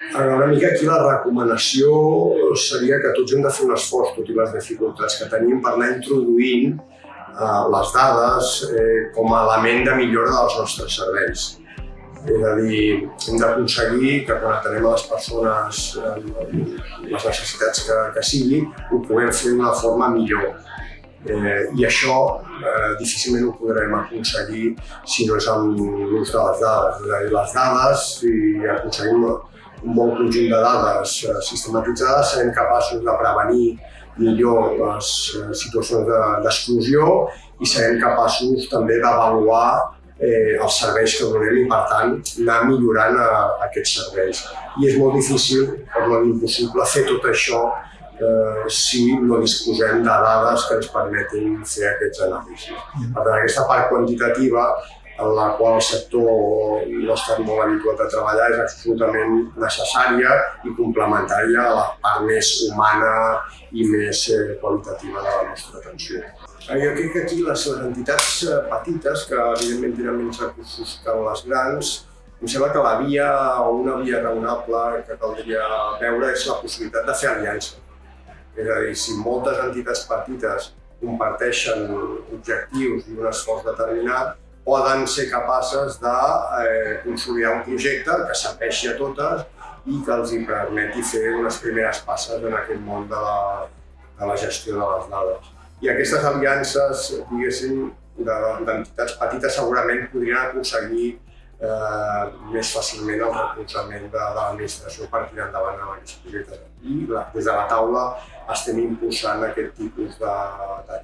Una mica aquí la recomanació seria que tots hem de fer un esforç, tot i les dificultats que tenim, per anar introduint eh, les dades eh, com a element de millora dels nostres serveis. És a dir, hem d'aconseguir que quan atenem a les persones eh, les necessitats que, que sigui, ho puguem fer d'una forma millor. Eh, I això eh, difícilment ho podrem aconseguir si no és amb l'ús de les dades. És a dir, les dades, si aconseguim un bon conjunt de dades eh, sistematitzades, serem capaços de prevenir millor les eh, situacions d'exclusió i serem capaços també d'avaluar eh, els serveis que donem i, per tant, anar millorant a aquests serveis. I és molt difícil, per no dir impossible, fer tot això eh, si no disposem de dades que ens permetin fer aquests anàlisis. Per tant, aquesta part quantitativa en la qual el sector no estat molt habituat a treballar és absolutament necessària i complementària a la part més humana i més eh, qualitativa de la nostra atenció. Jo crec que aquí les, les entitats eh, petites, que evidentment tenen menys recursos que les grans, em sembla que la via o una via raonable que caldria veure és la possibilitat de fer aliança. És a dir, si moltes entitats petites comparteixen objectius i un esforç determinat, poden ser capaces de eh, consolidar un projecte que serveixi a totes i que els hi permeti fer unes primeres passes en aquest món de la, de la gestió de les dades. I aquestes aliances, diguéssim, d'entitats petites segurament podrien aconseguir eh, més fàcilment el recolzament de, de l'administració per tirar endavant amb aquests projectes. I la, des de la taula estem impulsant aquest tipus de, de